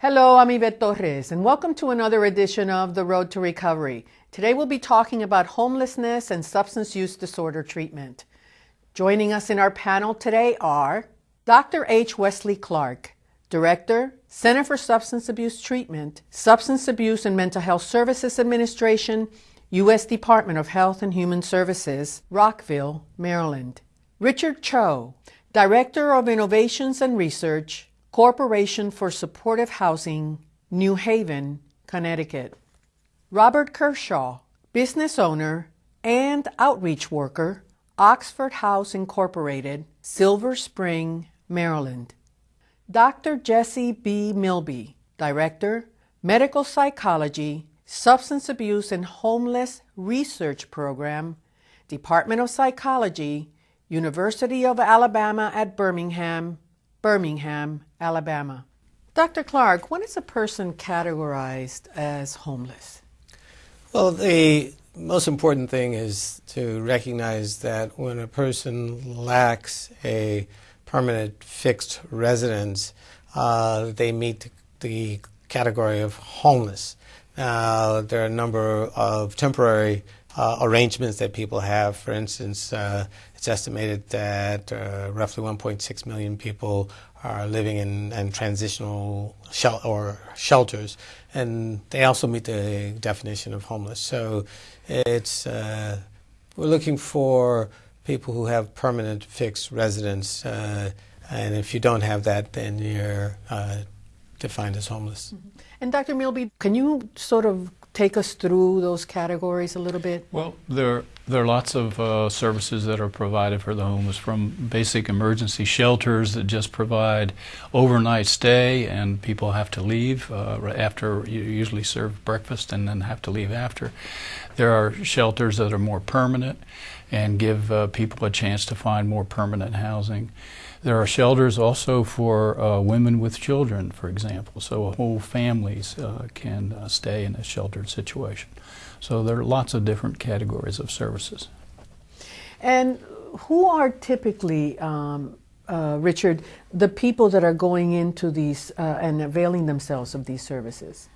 Hello, I'm Yvette Torres, and welcome to another edition of The Road to Recovery. Today we'll be talking about homelessness and substance use disorder treatment. Joining us in our panel today are Dr. H. Wesley Clark, Director, Center for Substance Abuse Treatment, Substance Abuse and Mental Health Services Administration, U.S. Department of Health and Human Services, Rockville, Maryland. Richard Cho, Director of Innovations and Research, Corporation for Supportive Housing, New Haven, Connecticut. Robert Kershaw, business owner and outreach worker, Oxford House Incorporated, Silver Spring, Maryland. Dr. Jesse B. Milby, Director, Medical Psychology, Substance Abuse and Homeless Research Program, Department of Psychology, University of Alabama at Birmingham, Birmingham, Alabama. Dr. Clark, when is a person categorized as homeless? Well, the most important thing is to recognize that when a person lacks a permanent fixed residence, uh, they meet the category of homeless. Uh, there are a number of temporary uh, arrangements that people have. For instance, uh, it's estimated that uh, roughly 1.6 million people are living in, transitional shel- or shelters, and they also meet the definition of homeless. So it's uh, we're looking for people who have permanent fixed residence, uh, and if you don't have that, then you're uh, defined as homeless. Mm-hmm. And Dr. Milby, can you sort of take us through those categories a little bit? Well, there there are lots of uh, services that are provided for the homeless, from basic emergency shelters that just provide overnight stay, and people have to leave uh, after you usually serve breakfast and then have to leave after. There are shelters that are more permanent and give uh, people a chance to find more permanent housing. There are shelters also for uh, women with children, for example, so whole families uh, can uh, stay in a sheltered situation. So there are lots of different categories of services. And who are typically, um, uh, Richard, the people that are going into these uh, and availing themselves of these services?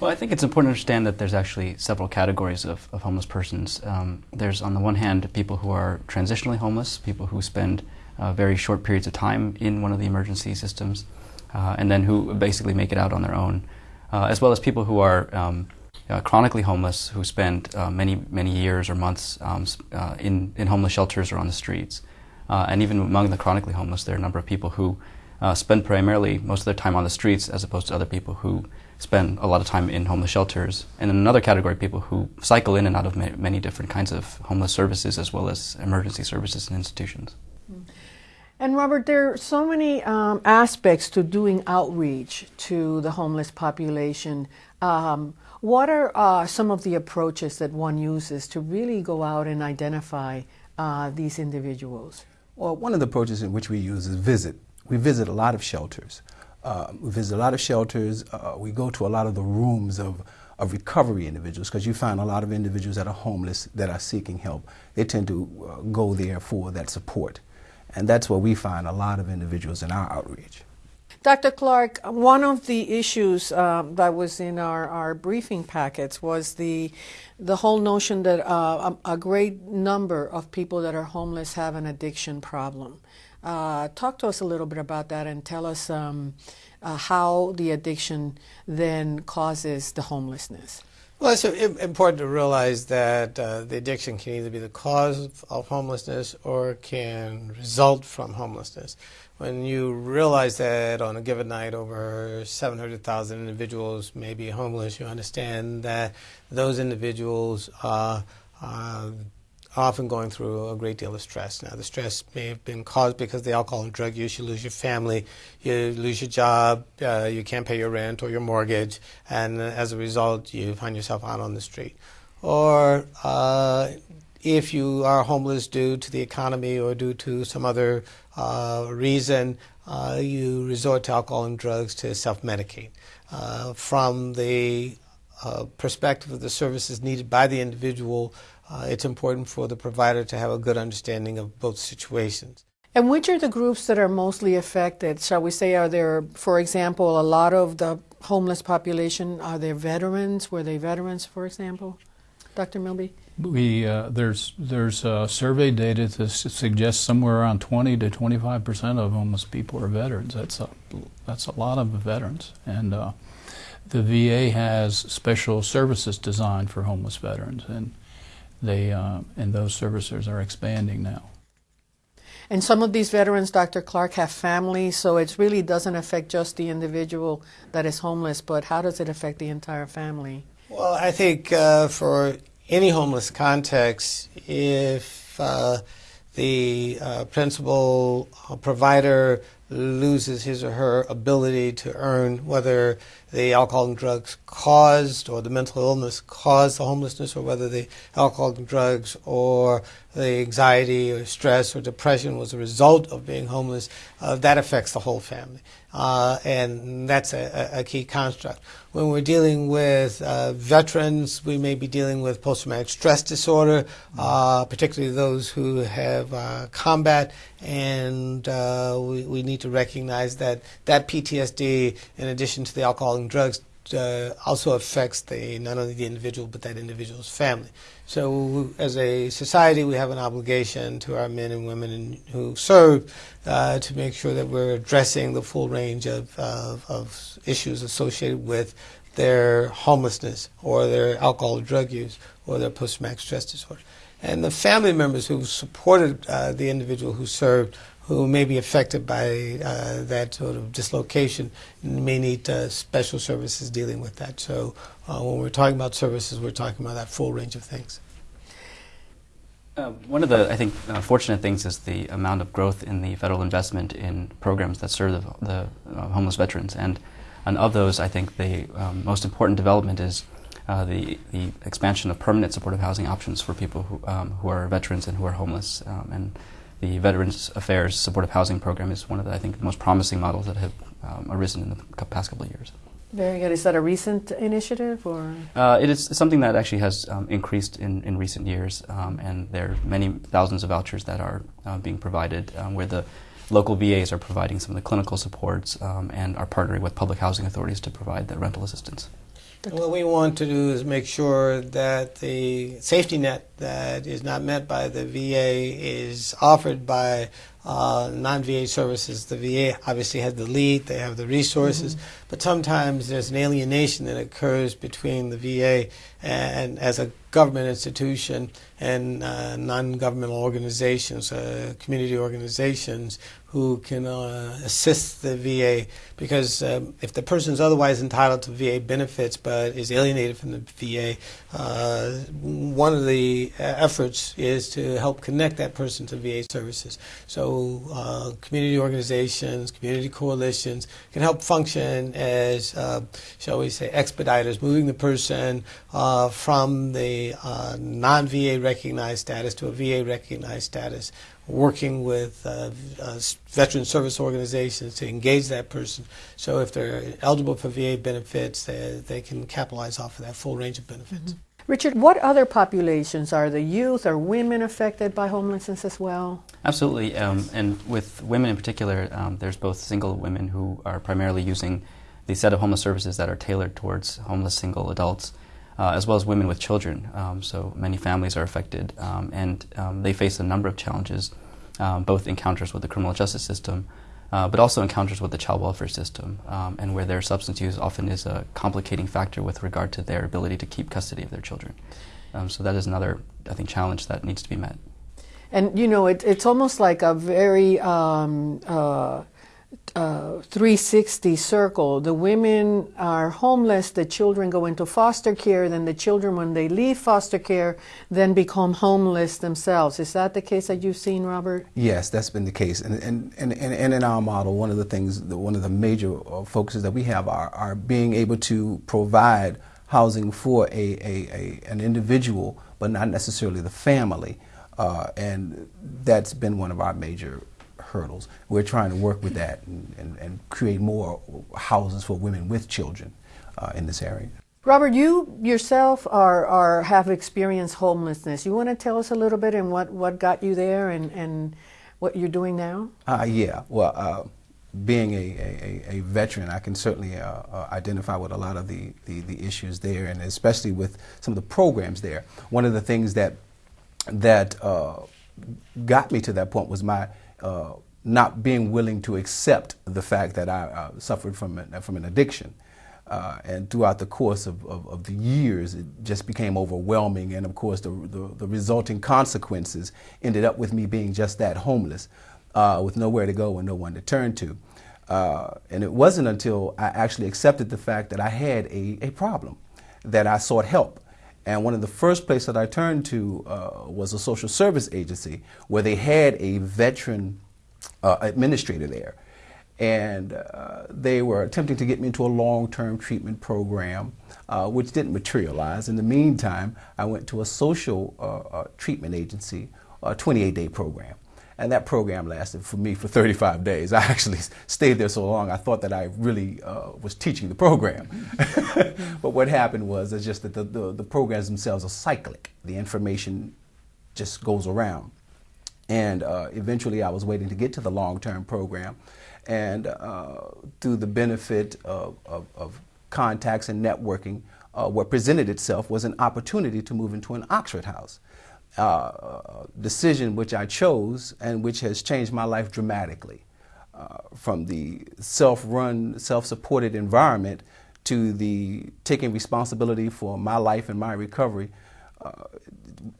Well, I think it's important to understand that there's actually several categories of, of homeless persons. Um, there's, on the one hand, people who are transitionally homeless, people who spend uh, very short periods of time in one of the emergency systems, uh, and then who basically make it out on their own, uh, as well as people who are um, uh, chronically homeless, who spend uh, many, many years or months um, in, in homeless shelters or on the streets. and even among the chronically homeless, there are a number of people who spend primarily most of their time on the streets as opposed to other people who spend a lot of time in homeless shelters. And then another category people who cycle in and out of many different kinds of homeless services as well as emergency services and institutions. And Robert, there are so many um, aspects to doing outreach to the homeless population. Um, what are uh, some of the approaches that one uses to really go out and identify uh, these individuals? Well, one of the approaches in which we use is visit. We visit a lot of shelters. Uh, we visit a lot of shelters. Uh, we go to a lot of the rooms of, of recovery individuals because you find a lot of individuals that are homeless that are seeking help. They tend to uh, go there for that support. And that's where we find a lot of individuals in our outreach. Dr. Clark, one of the issues um, that was in our, our briefing packets was the the whole notion that uh, a, a, great number of people that are homeless have an addiction problem. Uh, talk to us a little bit about that and tell us um, uh, how the addiction then causes the homelessness. Well, it's important to realize that uh, the addiction can either be the cause of homelessness or can result from homelessness. When you realize that on a given night over 700,000 individuals may be homeless, you understand that those individuals uh, uh, often going through a great deal of stress. Now, the stress may have been caused because the alcohol and drug use. You lose your family, you lose your job, uh, you can't pay your rent or your mortgage, and as a result, you find yourself out on the street. Or uh, if you are homeless due to the economy or due to some other uh, reason, uh, you resort to alcohol and drugs to self medicate. Uh, from the uh, perspective of the services needed by the individual, uh, it's important for the provider to have a good understanding of both situations. And which are the groups that are mostly affected? Shall we say, are there, for example, a lot of the homeless population, are there veterans? Were they veterans, for example? Dr. Milby? We, uh, there's there's uh, survey data that suggests somewhere around 20 to 25 percent of homeless people are veterans. That's a that's a lot of veterans, and uh, the VA has special services designed for homeless veterans, and they uh, and those services are expanding now. And some of these veterans, Dr. Clark, have families, so it really doesn't affect just the individual that is homeless, but how does it affect the entire family? Well, I think uh, for any homeless context, if uh, the uh, principal uh, provider loses his or her ability to earn, whether the alcohol and drugs caused or the mental illness caused the homelessness, or whether the alcohol and drugs or the anxiety or stress or depression was a result of being homeless, uh, that affects the whole family. Uh, and that's a, a, key construct. When we're dealing with uh, veterans, we may be dealing with post traumatic stress disorder, uh, particularly those who have uh, combat, and uh, we, we need to recognize that that PTSD, in addition to the alcohol and drugs, uh, also affects the not only the individual but that individual's family. So, as a society, we have an obligation to our men and women in, who serve uh, to make sure that we're addressing the full range of, of, of issues associated with their homelessness or their alcohol or drug use or their post-traumatic stress disorder. And the family members who supported uh, the individual who served who may be affected by uh, that sort of dislocation may need uh, special services dealing with that. So uh, when we're talking about services, we're talking about that full range of things. Uh, one of the, I think, uh, fortunate things is the amount of growth in the federal investment in programs that serve the, the uh, homeless veterans. And, and of those, I think the um, most important development is the, the expansion of permanent supportive housing options for people who, um, who are veterans and who are homeless. Um, and the Veterans Affairs Supportive Housing Program is one of the, I think, the most promising models that have um, arisen in the past couple of years. Very good. Is that a recent initiative, or uh, it is something that actually has um, increased in, in recent years, um, and there are many thousands of vouchers that are uh, being provided, um, where the local VAs are providing some of the clinical supports um, and are partnering with public housing authorities to provide the rental assistance. What we want to do is make sure that the safety net that is not met by the VA is offered by uh, non-VA services. The VA obviously has the lead; they have the resources, mm-hmm. but sometimes there's an alienation that occurs between the VA and, as a government institution and uh, non-governmental organizations, uh, community organizations who can uh, assist the VA because um, if the person is otherwise entitled to VA benefits but is alienated from the VA, uh, one of the efforts is to help connect that person to VA services. So uh, community organizations, community coalitions can help function as, uh, shall we say, expediters, moving the person uh, from the uh, non-VA recognized status to a VA recognized status working with uh, uh, veteran service organizations to engage that person. So if they're eligible for VA benefits, they, they can capitalize off of that full range of benefits. Mm-hmm. Richard, what other populations are the youth or women affected by homelessness as well? Absolutely, um, and with women in particular, um, there's both single women who are primarily using the set of homeless services that are tailored towards homeless single adults uh, as well as women with children. Um, so many families are affected, um, and um, they face a number of challenges, um, both encounters with the criminal justice system, uh, but also encounters with the child welfare system, um, and where their substance use often is a complicating factor with regard to their ability to keep custody of their children. So that is another, I think, challenge that needs to be met. And you know, it, it's almost like a very uh, uh, 360 circle. The women are homeless, the children go into foster care, then the children, when they leave foster care, then become homeless themselves. Is that the case that you've seen, Robert? Yes, that's been the case. And, and, and, and in our model, one of the things, one of the major uh, focuses that we have are, are being able to provide housing for a, a, a an individual, but not necessarily the family. Uh, and that's been one of our major hurdles. We're trying to work with that and, and, and create more houses for women with children uh, in this area. Robert, you yourself are, are have experienced homelessness. You want to tell us a little bit and what, what got you there and, and what you're doing now? Uh, yeah. Well, uh, being a, a, a, veteran, I can certainly uh, uh, identify with a lot of the, the, the, issues there, and especially with some of the programs there. One of the things that that uh, got me to that point was my uh, not being willing to accept the fact that I uh, suffered from an, from an addiction. Uh, and throughout the course of, of, of, the years, it just became overwhelming. And of course, the, the, the, resulting consequences ended up with me being just that homeless, uh, with nowhere to go and no one to turn to. Uh, and it wasn't until I actually accepted the fact that I had a, a problem that I sought help. And one of the first places that I turned to uh, was a social service agency where they had a veteran uh, administrator there and uh, they were attempting to get me into a long-term treatment program, uh, which didn't materialize. In the meantime, I went to a social uh, uh treatment agency, a 28-day program. And that program lasted for me for 35 days. I actually stayed there so long, I thought that I really uh, was teaching the program. but what happened was it's just that the, the, the programs themselves are cyclic. The information just goes around. And uh, eventually I was waiting to get to the long-term program and uh, through the benefit of, of, of contacts and networking, uh, what presented itself was an opportunity to move into an Oxford house. Uh, decision which I chose and which has changed my life dramatically. Uh, from the self-run, self-supported environment to the taking responsibility for my life and my recovery, uh,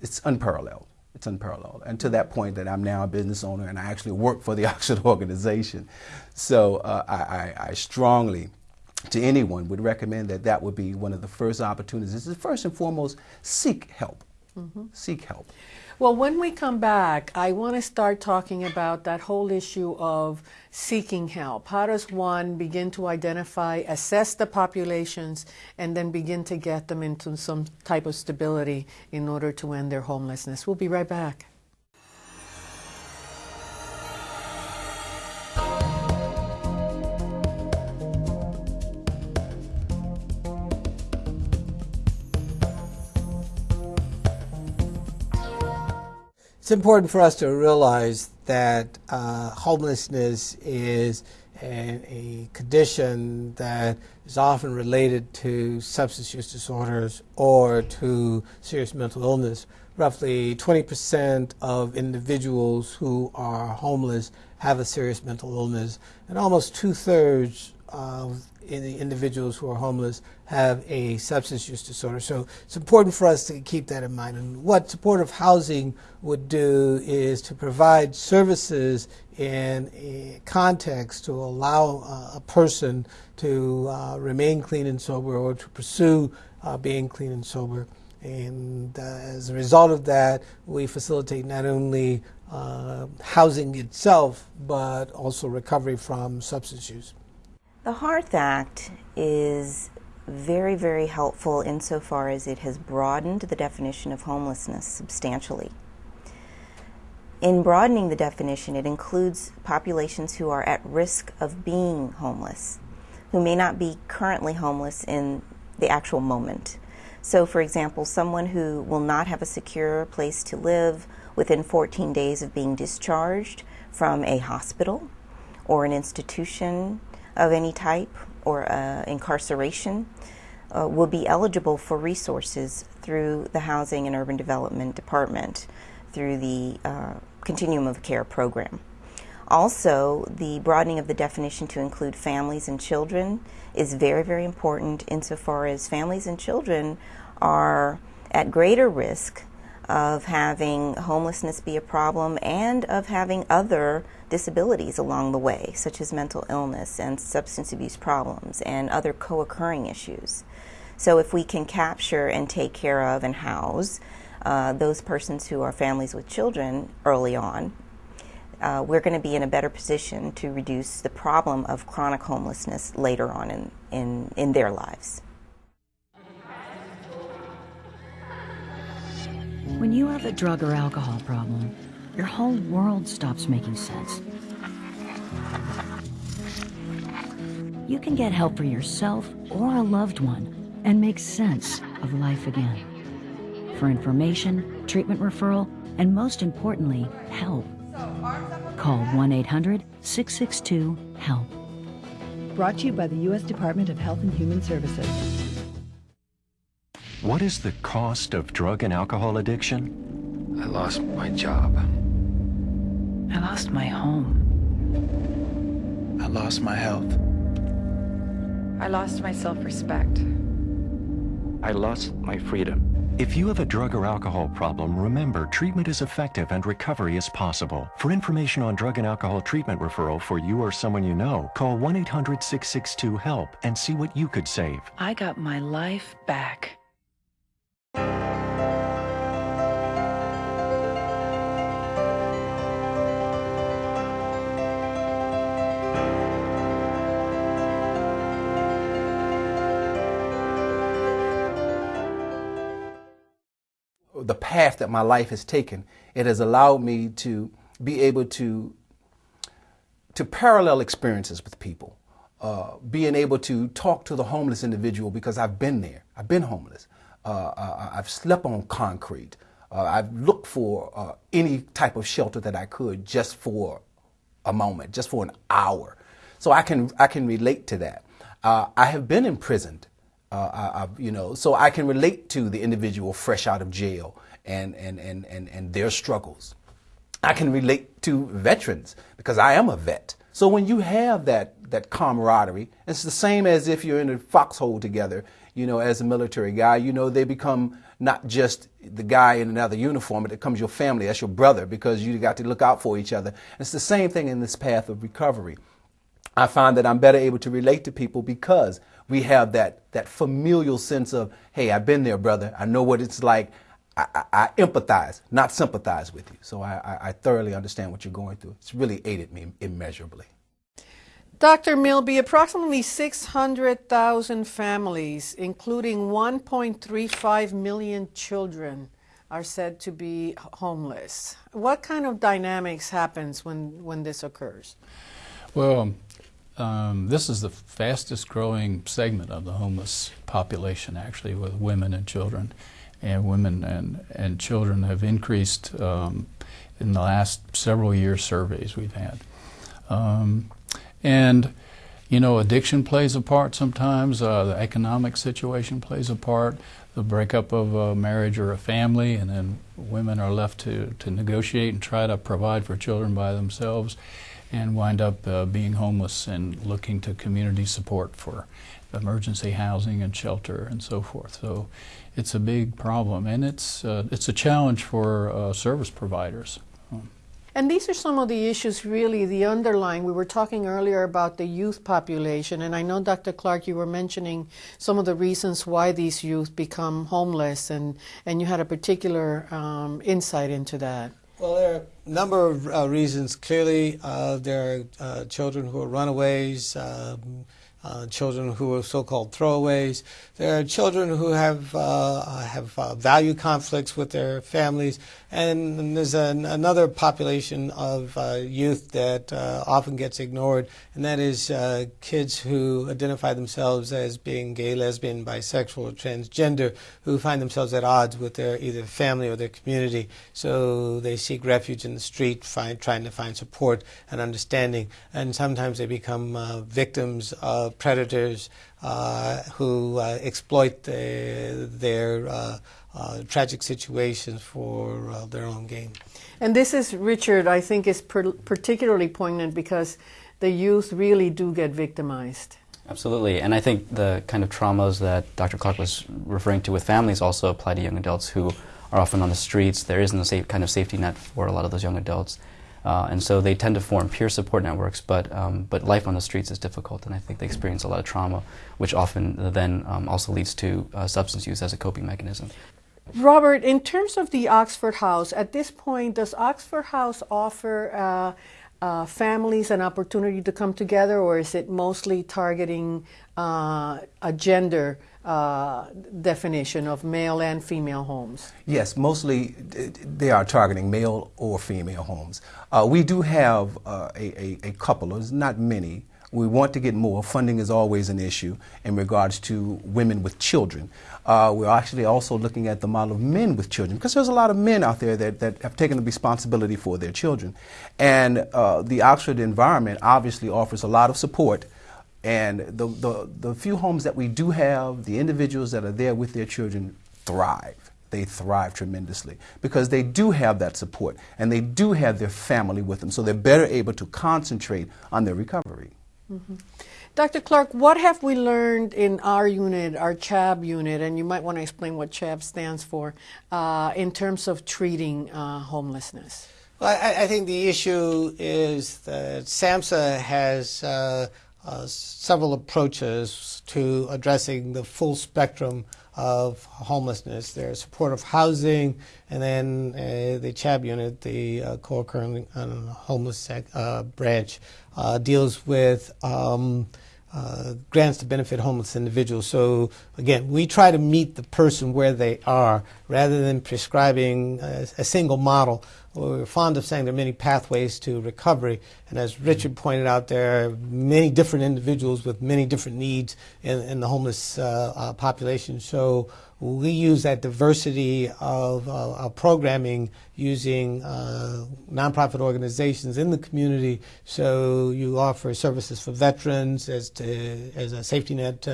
it's unparalleled. It's unparalleled. And to that point that I'm now a business owner and I actually work for the Oxford organization. So uh, I, I, I, strongly, to anyone, would recommend that that would be one of the first opportunities. Is first and foremost, seek help. Mm -hmm. Seek help. Well, when we come back, I want to start talking about that whole issue of seeking help. How does one begin to identify, assess the populations, and then begin to get them into some type of stability in order to end their homelessness? We'll be right back. It's important for us to realize that uh, homelessness is an, a condition that is often related to substance use disorders or to serious mental illness. Roughly 20% of individuals who are homeless have a serious mental illness, and almost two thirds of in the individuals who are homeless have a substance use disorder. So it's important for us to keep that in mind. And what supportive housing would do is to provide services in a context to allow uh, a person to uh, remain clean and sober or to pursue uh, being clean and sober. And uh, as a result of that, we facilitate not only uh, housing itself, but also recovery from substance use. The Hearth Act is very, very helpful insofar as it has broadened the definition of homelessness substantially. In broadening the definition, it includes populations who are at risk of being homeless, who may not be currently homeless in the actual moment. So, for example, someone who will not have a secure place to live within 14 days of being discharged from a hospital or an institution of any type or uh, incarceration uh, will be eligible for resources through the Housing and Urban Development Department through the uh, Continuum of Care program. Also, the broadening of the definition to include families and children is very, very important insofar as families and children are at greater risk of having homelessness be a problem and of having other disabilities along the way, such as mental illness and substance abuse problems and other co occurring issues. So, if we can capture and take care of and house uh, those persons who are families with children early on, uh, we're going to be in a better position to reduce the problem of chronic homelessness later on in, in, in their lives. When you have a drug or alcohol problem, your whole world stops making sense. You can get help for yourself or a loved one and make sense of life again. For information, treatment referral, and most importantly, help, Call 1 800 662 HELP. Brought to you by the U.S. Department of Health and Human Services. What is the cost of drug and alcohol addiction? I lost my job. I lost my home. I lost my health. I lost my self respect. I lost my freedom. If you have a drug or alcohol problem, remember treatment is effective and recovery is possible. For information on drug and alcohol treatment referral for you or someone you know, call 1 800 662 HELP and see what you could save. I got my life back. The path that my life has taken, it has allowed me to be able to to parallel experiences with people. Uh, being able to talk to the homeless individual because I've been there. I've been homeless. Uh, uh I've slept on concrete. Uh, I've looked for uh, any type of shelter that I could just for a moment, just for an hour. So I can I can relate to that. I have been imprisoned. Uh, I, you know, so I can relate to the individual fresh out of jail and, and, and, and, and their struggles. I can relate to veterans because I am a vet. So when you have that, that camaraderie, it's the same as if you're in a foxhole together, you know, as a military guy, you know, they become not just the guy in another uniform, but it becomes your family, that's your brother, because you got to look out for each other. It's the same thing in this path of recovery. I find that I'm better able to relate to people because we have that, that familial sense of, hey, I've been there, brother. I know what it's like. I, I, I empathize, not sympathize with you. So I, I, thoroughly understand what you're going through. It's really aided me immeasurably. Dr. Milby, approximately 600,000 families, including 1.35 million children, are said to be homeless. What kind of dynamics happens when, when this occurs? Well, um, this is the fastest growing segment of the homeless population, actually, with women and children. And women and, and children have increased um, in the last several years surveys we've had. Um, and, you know, addiction plays a part sometimes, uh, the economic situation plays a part, the breakup of a marriage or a family, and then women are left to, to negotiate and try to provide for children by themselves and wind up uh, being homeless and looking to community support for emergency housing and shelter and so forth. So it's a big problem, and it's uh, it's a challenge for uh, service providers. And these are some of the issues, really, the underlying. We were talking earlier about the youth population, and I know, Dr. Clark, you were mentioning some of the reasons why these youth become homeless, and, and you had a particular um, insight into that. Well, there are a number of uh, reasons. Clearly, uh, there are uh, children who are runaways. Um, uh, children who are so-called throwaways. There are children who have uh, have uh, value conflicts with their families, and there's an, another population of uh, youth that uh, often gets ignored, and that is uh, kids who identify themselves as being gay, lesbian, bisexual, or transgender, who find themselves at odds with their either family or their community. So they seek refuge in the street, find, trying to find support and understanding, and sometimes they become victims of predators uh, who uh, exploit the, their uh, tragic situations for their own gain. And this is, Richard, I think is per particularly poignant because the youth really do get victimized. Absolutely, and I think the kind of traumas that Dr. Clark was referring to with families also apply to young adults who are often on the streets. There isn't a safe, kind of safety net for a lot of those young adults. Uh, and so they tend to form peer support networks, but, um, but life on the streets is difficult, and I think they experience a lot of trauma, which often then um, also leads to uh, substance use as a coping mechanism. Robert, in terms of the Oxford House, at this point, does Oxford House offer uh, uh families an opportunity to come together, or is it mostly targeting uh, a gender? Uh, definition of male and female homes? Yes, mostly they are targeting male or female homes. Uh, we do have uh, a, a, a, couple, there's not many, We want to get more. Funding is always an issue in regards to women with children. Uh, we're actually also looking at the model of men with children because there's a lot of men out there that, that have taken the responsibility for their children. And uh, the Oxford environment obviously offers a lot of support. And the, the, the few homes that we do have, the individuals that are there with their children thrive they thrive tremendously because they do have that support and they do have their family with them, so they're better able to concentrate on their recovery. Mm-hmm. Dr. Clark, what have we learned in our unit, our CHAB unit, and you might want to explain what CHAB stands for, uh, in terms of treating uh, homelessness? Well, I, I, think the issue is that SAMHSA has uh, uh several approaches to addressing the full spectrum of homelessness. There's supportive housing, and then uh, the CHAB unit, the uh, co-occurring homeless uh, branch, uh, deals with um, uh, grants to benefit homeless individuals. So again, we try to meet the person where they are rather than prescribing a, a single model. We're fond of saying there are many pathways to recovery, and as Richard pointed out, there are many different individuals with many different needs in, in the homeless uh, uh, population. So we use that diversity of, uh, programming using uh, nonprofit organizations in the community. So you offer services for veterans as to, as a safety net.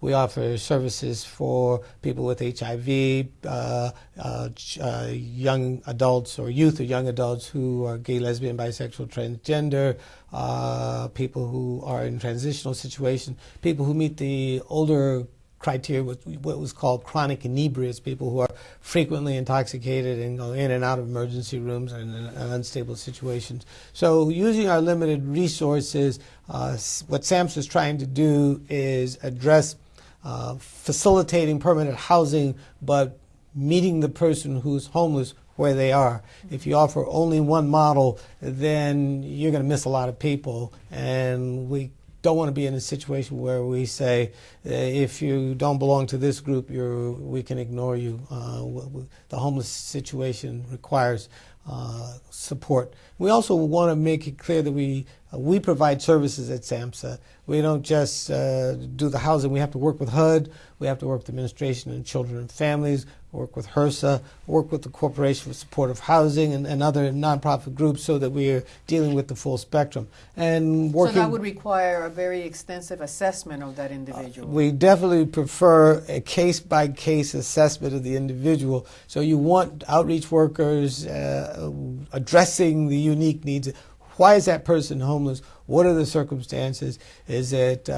We offer services for people with HIV, uh, uh, uh, young adults or youth or young adults who are gay, lesbian, bisexual, transgender, uh, people who are in transitional situations, people who meet the older criteria, with what was called chronic inebriates, people who are frequently intoxicated and go in and out of emergency rooms and in unstable situations. So using our limited resources, uh, what SAMHSA is trying to do is address uh, facilitating permanent housing, but meeting the person who's homeless where they are. If you offer only one model, then you're going to miss a lot of people, and we don't want to be in a situation where we say, uh, if you don't belong to this group, we can ignore you. Uh, the homeless situation requires uh, support. We also want to make it clear that we uh, we provide services at SAMHSA. We don't just uh, do the housing. We have to work with HUD. We have to work with Administration and Children and Families work with HRSA, work with the Corporation for Supportive Housing and, and other nonprofit groups so that we are dealing with the full spectrum. And working, so that would require a very extensive assessment of that individual. Uh, we definitely prefer a case by case assessment of the individual. So you want outreach workers uh, addressing the unique needs why is that person homeless? What are the circumstances? Is it uh,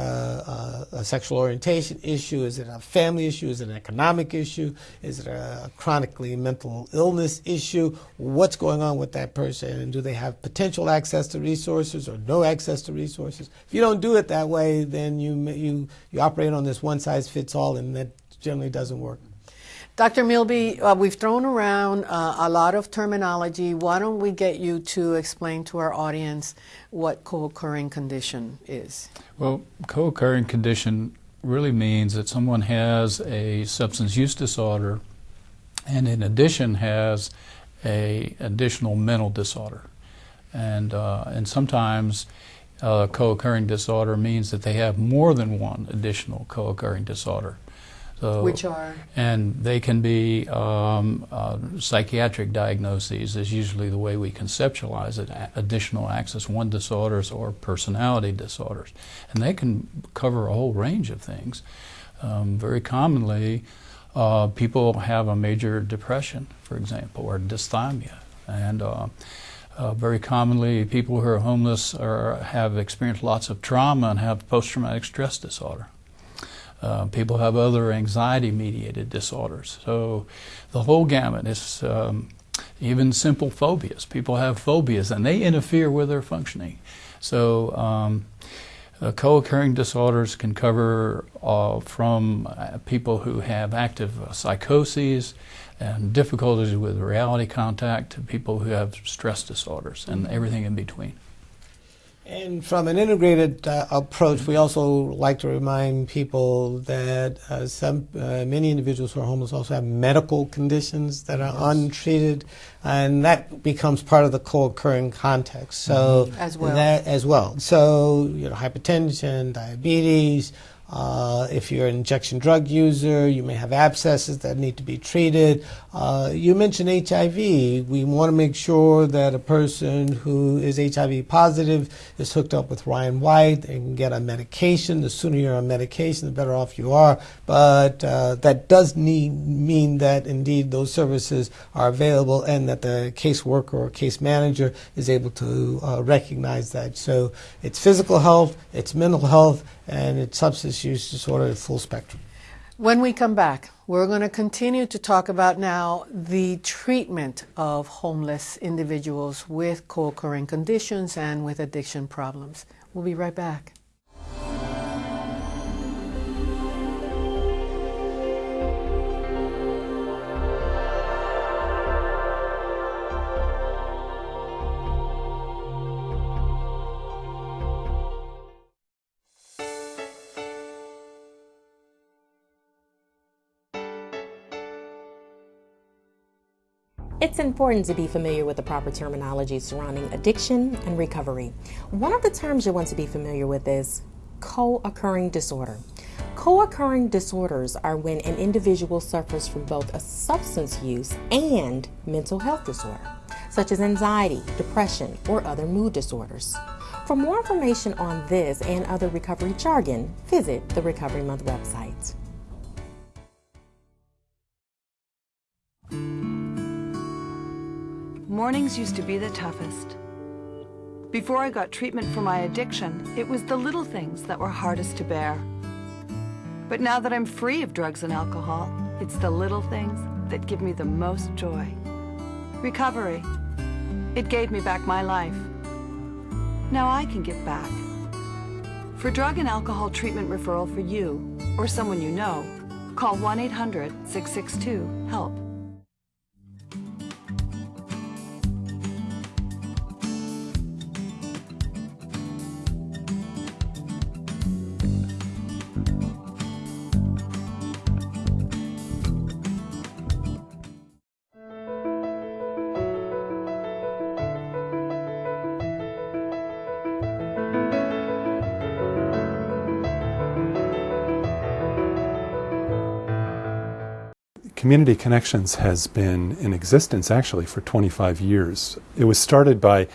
uh, a sexual orientation issue? Is it a family issue? Is it an economic issue? Is it a chronically mental illness issue? What's going on with that person? And do they have potential access to resources or no access to resources? If you don't do it that way, then you, you, you operate on this one size fits all, and that generally doesn't work. Dr. Milby, uh, we've thrown around uh, a lot of terminology. Why don't we get you to explain to our audience what co-occurring condition is? Well, co-occurring condition really means that someone has a substance use disorder and in addition has a additional mental disorder. And, uh, and sometimes uh, co-occurring disorder means that they have more than one additional co-occurring disorder. So, Which are? And they can be um, uh, psychiatric diagnoses, is usually the way we conceptualize it, additional Axis one disorders or personality disorders. And they can cover a whole range of things. Um, very commonly, uh, people have a major depression, for example, or dysthymia. And uh, uh, very commonly, people who are homeless are, have experienced lots of trauma and have post traumatic stress disorder. Uh, people have other anxiety mediated disorders. So the whole gamut is um, even simple phobias. People have phobias and they interfere with their functioning. So um, uh, co occurring disorders can cover uh, from uh, people who have active psychoses and difficulties with reality contact to people who have stress disorders and everything in between. And from an integrated uh, approach, we also like to remind people that uh, some uh, many individuals who are homeless also have medical conditions that are yes. untreated, and that becomes part of the co-occurring context. So mm-hmm. as well, that, as well. So you know, hypertension, diabetes. Uh, if you're an injection drug user, you may have abscesses that need to be treated. Uh, you mentioned HIV. We want to make sure that a person who is HIV positive is hooked up with Ryan White and get on medication. The sooner you're on medication, the better off you are. But uh, that does need, mean that indeed those services are available and that the caseworker or case manager is able to uh, recognize that. So it's physical health, it's mental health, and it's substance use disorder at full spectrum. When we come back, we're going to continue to talk about now the treatment of homeless individuals with co occurring conditions and with addiction problems. We'll be right back. It's important to be familiar with the proper terminology surrounding addiction and recovery. One of the terms you want to be familiar with is co occurring disorder. Co occurring disorders are when an individual suffers from both a substance use and mental health disorder, such as anxiety, depression, or other mood disorders. For more information on this and other recovery jargon, visit the Recovery Month website. Mornings used to be the toughest. Before I got treatment for my addiction, it was the little things that were hardest to bear. But now that I'm free of drugs and alcohol, it's the little things that give me the most joy. Recovery. It gave me back my life. Now I can give back. For drug and alcohol treatment referral for you or someone you know, call 1 Community Connections has been in existence actually for 25 years. It was started by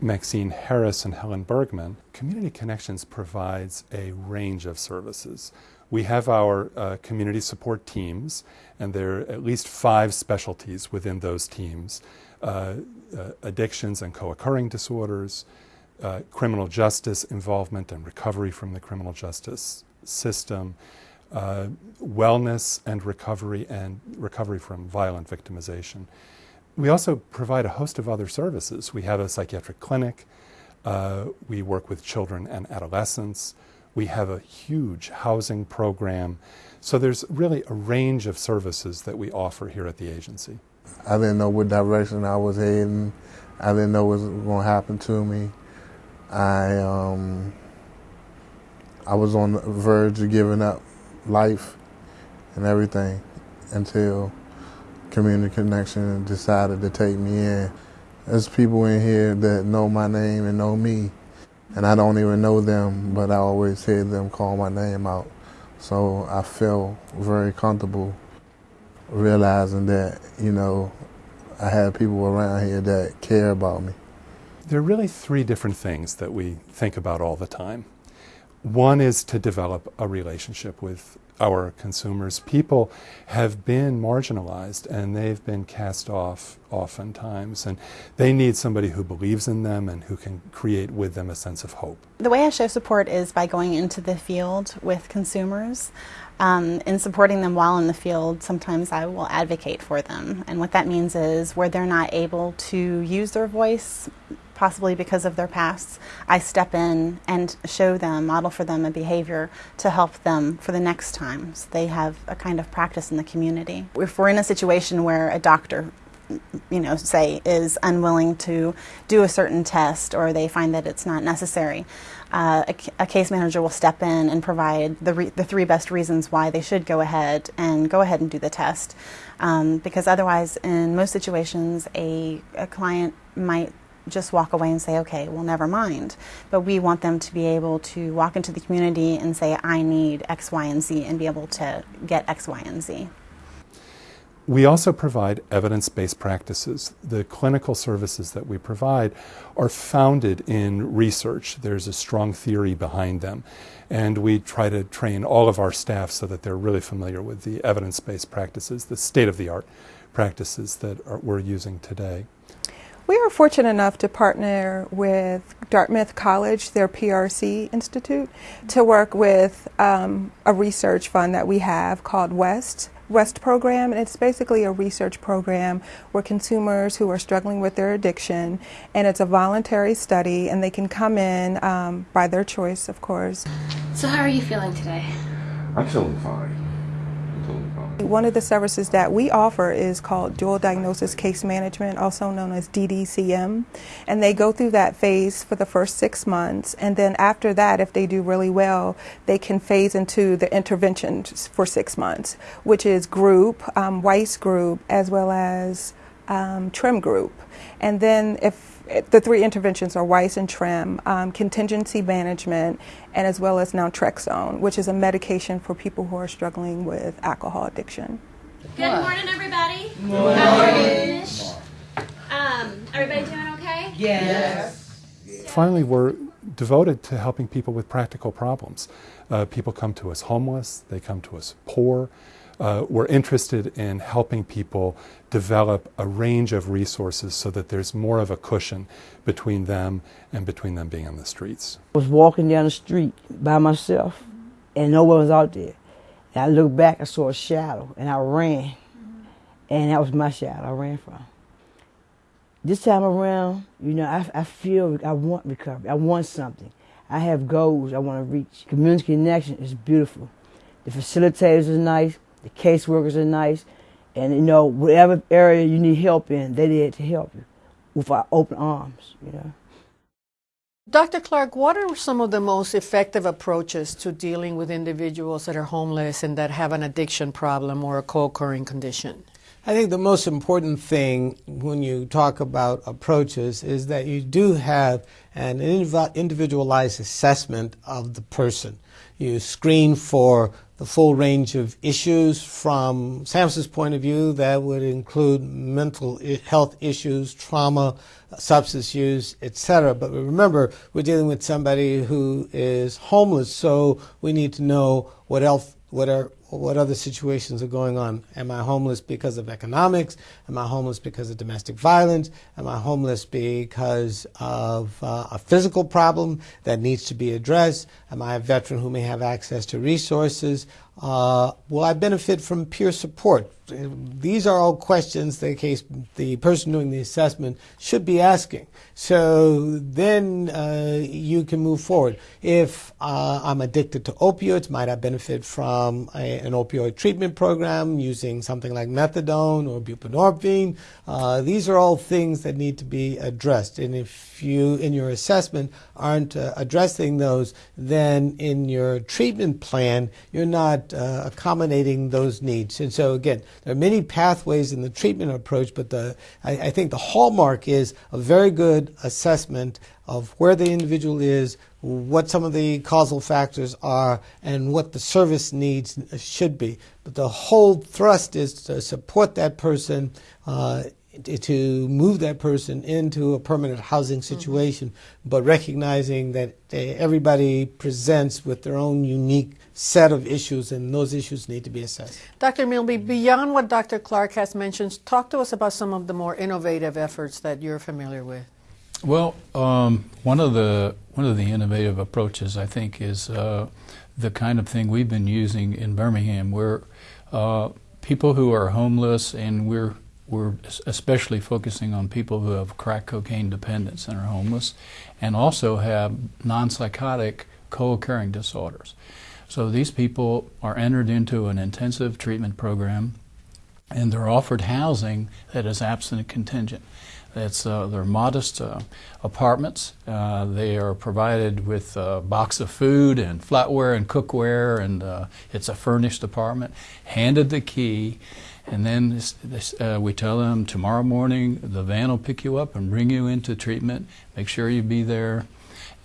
Maxine Harris and Helen Bergman. Community Connections provides a range of services. We have our uh, community support teams, and there are at least five specialties within those teams uh, uh, addictions and co occurring disorders, uh, criminal justice involvement and recovery from the criminal justice system uh, wellness and recovery and recovery from violent victimization. We also provide a host of other services. We have a psychiatric clinic. Uh, we work with children and adolescents. We have a huge housing program. So there's really a range of services that we offer here at the agency. I didn't know what direction I was heading. I didn't know what was going to happen to me. I um, I was on the verge of giving up life and everything until Community Connection decided to take me in. There's people in here that know my name and know me, and I don't even know them, but I always hear them call my name out. So I feel very comfortable realizing that, you know, I have people around here that care about me. There are really three different things that we think about all the time. One is to develop a relationship with our consumers. People have been marginalized and they've been cast off oftentimes, and they need somebody who believes in them and who can create with them a sense of hope. The way I show support is by going into the field with consumers. Um, in supporting them while in the field, sometimes I will advocate for them. And what that means is where they're not able to use their voice, possibly because of their pasts, I step in and show them, model for them a behavior to help them for the next time. So they have a kind of practice in the community. If we're in a situation where a doctor you know, say is unwilling to do a certain test or they find that it's not necessary. Uh, a, a, case manager will step in and provide the, the three best reasons why they should go ahead and go ahead and do the test. Um, because otherwise, in most situations, a, a client might just walk away and say, okay, well, never mind. But we want them to be able to walk into the community and say, I need X, Y, and Z, and be able to get X, Y, and Z. We also provide evidence based practices. The clinical services that we provide are founded in research. There's a strong theory behind them. And we try to train all of our staff so that they're really familiar with the evidence based practices, the state of the art practices that are, we're using today. We are fortunate enough to partner with Dartmouth College, their PRC Institute, to work with um, a research fund that we have called WEST West program, and it's basically a research program where consumers who are struggling with their addiction, and it's a voluntary study, and they can come in um, by their choice, of course. So, how are you feeling today? I'm feeling fine. One of the services that we offer is called Dual Diagnosis Case Management, also known as DDCM. And they go through that phase for the first six months. And then after that, if they do really well, they can phase into the interventions for six months, which is group, um, Weiss group, as well as um, TREM group. And then if the three interventions are Weiss and TREM, um, contingency management, and as well as naltrexone, which is a medication for people who are struggling with alcohol addiction. Good morning, everybody. Good morning. Um, everybody doing okay? Yes. yes. Finally, we're devoted to helping people with practical problems. Uh, people come to us homeless, they come to us poor. Uh, we're interested in helping people develop a range of resources so that there's more of a cushion between them and between them being on the streets. I was walking down the street by myself and no one was out there. And I looked back, I saw a shadow and I ran. And that was my shadow I ran from. This time around, you know, I, I feel I want recovery. I want something. I have goals I want to reach. Community connection is beautiful. The facilitators are nice. The caseworkers are nice. And you know, whatever area you need help in, they're there to help you with our open arms, you know. Dr. Clark, what are some of the most effective approaches to dealing with individuals that are homeless and that have an addiction problem or a co occurring condition? I think the most important thing when you talk about approaches is that you do have an individualized assessment of the person. You screen for the full range of issues from SAMHSA's point of view that would include mental health issues, trauma, substance use, etc. But remember, we're dealing with somebody who is homeless, so we need to know what else, what are what other situations are going on. Am I homeless because of economics? Am I homeless because of domestic violence? Am I homeless because of uh, a physical problem that needs to be addressed? Am I a veteran who may have access to resources? Uh, will I benefit from peer support? These are all questions the case the person doing the assessment should be asking. So then uh, you can move forward. If uh, I'm addicted to opioids, might I benefit from a, an opioid treatment program using something like methadone or buprenorphine? Uh, these are all things that need to be addressed. And if you, in your assessment, aren't uh, addressing those, then in your treatment plan, you're not uh, accommodating those needs. And so, again, there are many pathways in the treatment approach, but the, I, I think the hallmark is a very good assessment of where the individual is, what some of the causal factors are, and what the service needs should be. But the whole thrust is to support that person uh, to move that person into a permanent housing mm-hmm. situation, mm-hmm. but recognizing that uh, everybody presents with their own unique set of issues, and those issues need to be assessed. Dr. Milby, beyond what Dr. Clark has mentioned, talk to us about some of the more innovative efforts that you're familiar with. Well, um, one of the one of the innovative approaches I think is uh, the kind of thing we've been using in Birmingham, where uh, people who are homeless and we're we're especially focusing on people who have crack cocaine dependence and are homeless, and also have non-psychotic co-occurring disorders. So these people are entered into an intensive treatment program and they're offered housing that is abstinent contingent. It's, uh, they're modest uh, apartments. Uh, they are provided with a box of food and flatware and cookware, and uh, it's a furnished apartment. Handed the key, and then this, this, uh, we tell them tomorrow morning the van will pick you up and bring you into treatment. Make sure you be there.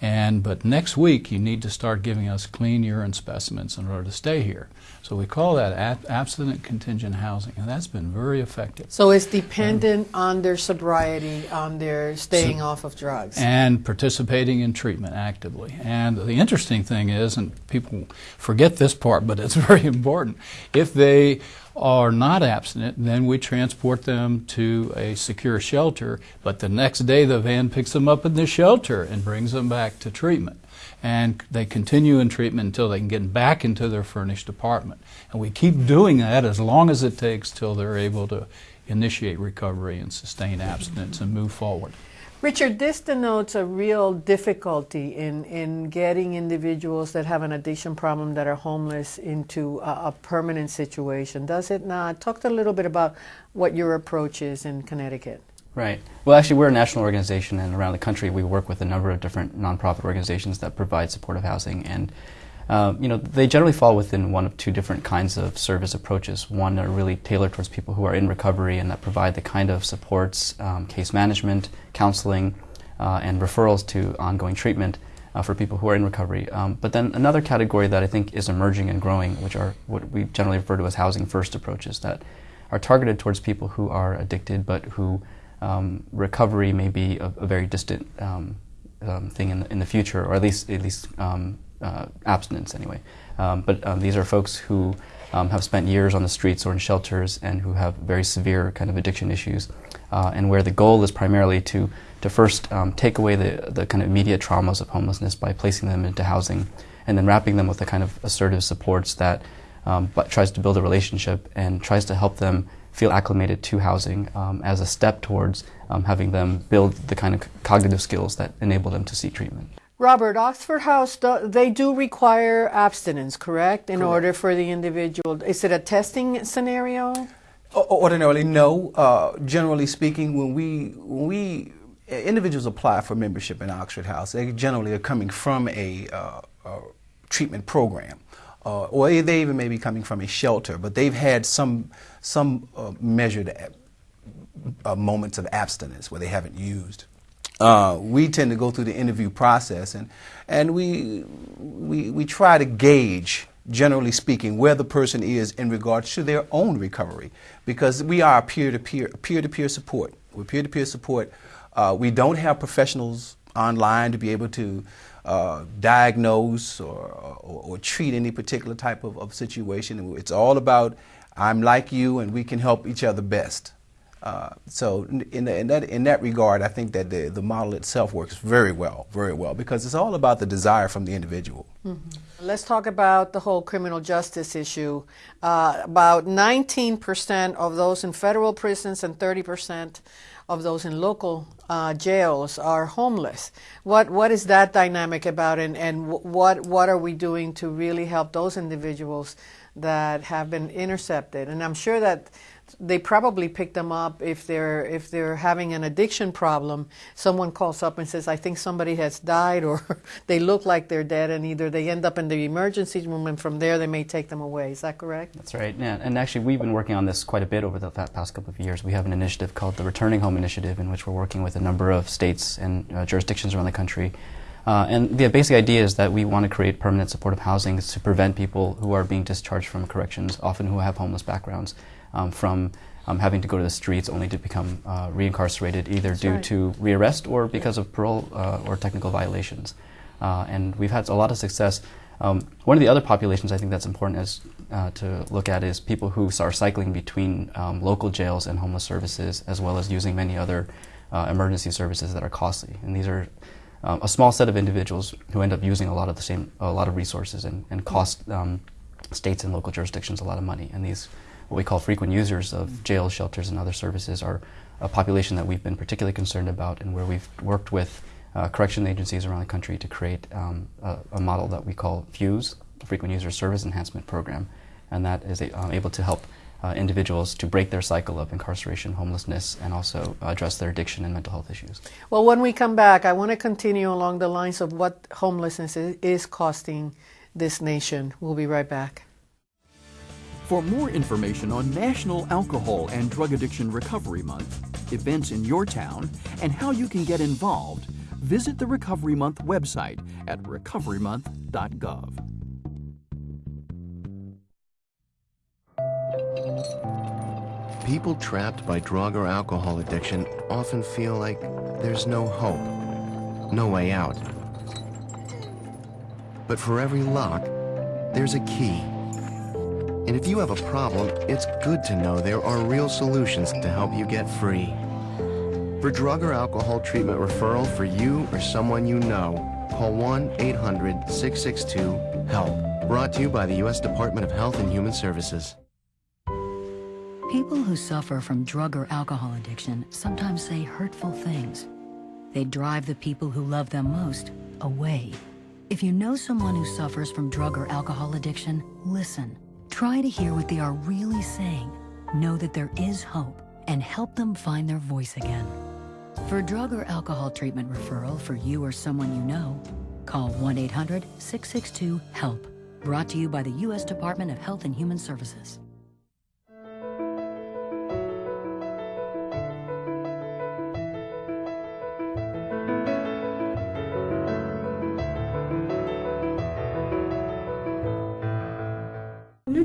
And but next week you need to start giving us clean urine specimens in order to stay here. So we call that ab- abstinent contingent housing, and that's been very effective. So it's dependent um, on their sobriety, on their staying so, off of drugs. And participating in treatment actively. And the interesting thing is, and people forget this part, but it's very important, if they are not abstinent, then we transport them to a secure shelter, but the next day the van picks them up in the shelter and brings them back to treatment and they continue in treatment until they can get back into their furnished apartment. And we keep doing that as long as it takes till they're able to initiate recovery and sustain abstinence and move forward. Richard, this denotes a real difficulty in, in getting individuals that have an addiction problem that are homeless into a, a permanent situation, does it not? Talk a little bit about what your approach is in Connecticut. Right. Well, actually, we're a national organization, and around the country, we work with a number of different nonprofit organizations that provide supportive housing. And uh, you know, they generally fall within one of two different kinds of service approaches. One are really tailored towards people who are in recovery and that provide the kind of supports, um, case management, counseling, uh, and referrals to ongoing treatment uh, for people who are in recovery. Um, but then another category that I think is emerging and growing, which are what we generally refer to as housing first approaches, that are targeted towards people who are addicted but who um, recovery may be a, a very distant um, um, thing in the, in the future, or at least at least um, uh, abstinence anyway. Um, but um, these are folks who have spent years on the streets or in shelters and who have very severe kind of addiction issues, uh, and where the goal is primarily to to first take away the the kind of immediate traumas of homelessness by placing them into housing, and then wrapping them with the kind of assertive supports that but tries to build a relationship and tries to help them feel acclimated to housing um, as a step towards um, having them build the kind of cognitive skills that enable them to seek treatment. Robert, Oxford House, they do require abstinence, correct, in correct. order for the individual. Is it a testing scenario? Ordinarily, no. Uh, generally speaking, when we when we individuals apply for membership in Oxford House, they generally are coming from a, uh, a treatment program uh, or they even may be coming from a shelter, but they've had some, some uh, measured uh, moments of abstinence where they haven't used. Uh, we tend to go through the interview process and, and we, we, we try to gauge, generally speaking, where the person is in regards to their own recovery because we are peer-to-peer, peer-to-peer support. We're peer-to-peer support. Uh, we don't have professionals online to be able to uh, diagnose or, or, or, treat any particular type of, of, situation. It's all about I'm like you and we can help each other best. Uh, so in, the, in, that, in that regard, I think that the, the model itself works very well, very well, because it's all about the desire from the individual. Mm-hmm. Let's talk about the whole criminal justice issue. Uh, about 19% of those in federal prisons and 30% of those in local uh, jails are homeless. What what is that dynamic about, and and what what are we doing to really help those individuals that have been intercepted? And I'm sure that they probably pick them up if they're if they're having an addiction problem. Someone calls up and says, "I think somebody has died," or they look like they're dead, and either they end up in the emergency room, and from there they may take them away. Is that correct? That's right. Yeah, and actually we've been working on this quite a bit over the past couple of years. We have an initiative called the Returning Home Initiative, in which we're working with a number of states and uh, jurisdictions around the country. Uh, and the basic idea is that we want to create permanent supportive housing to prevent people who are being discharged from corrections, often who have homeless backgrounds, from um, having to go to the streets only to become uh, reincarcerated either That's due right. to rearrest or because of parole uh, or technical violations. Uh, and we've had a lot of success. Um, one of the other populations I think that's important is, uh, to look at is people who are cycling between um, local jails and homeless services, as well as using many other uh, emergency services that are costly. And these are um, a small set of individuals who end up using a lot of the same, a lot of resources and, and cost um, states and local jurisdictions a lot of money. And these what we call frequent users of jails, shelters, and other services are a population that we've been particularly concerned about and where we've worked with uh, correction agencies around the country to create um, a, a, model that we call FUSE, the Frequent User Service Enhancement Program, and that is a, uh, able to help uh, individuals to break their cycle of incarceration, homelessness, and also address their addiction and mental health issues. Well, when we come back, I want to continue along the lines of what homelessness is costing this nation. We'll be right back. For more information on National Alcohol and Drug Addiction Recovery Month, events in your town, and how you can get involved, visit the Recovery Month website at recoverymonth.gov. People trapped by drug or alcohol addiction often feel like there's no hope, no way out. But for every lock, there's a key. And if you have a problem, it's good to know there are real solutions to help you get free. For drug or alcohol treatment referral for you or someone you know, call 1-800-662-HELP. Brought to you by the U.S. Department of Health and Human Services. People who suffer from drug or alcohol addiction sometimes say hurtful things. They drive the people who love them most away. If you know someone who suffers from drug or alcohol addiction, listen. Try to hear what they are really saying. Know that there is hope and help them find their voice again. For drug or alcohol treatment referral for you or someone you know, call 1 800 662 HELP. Brought to you by the U.S. Department of Health and Human Services.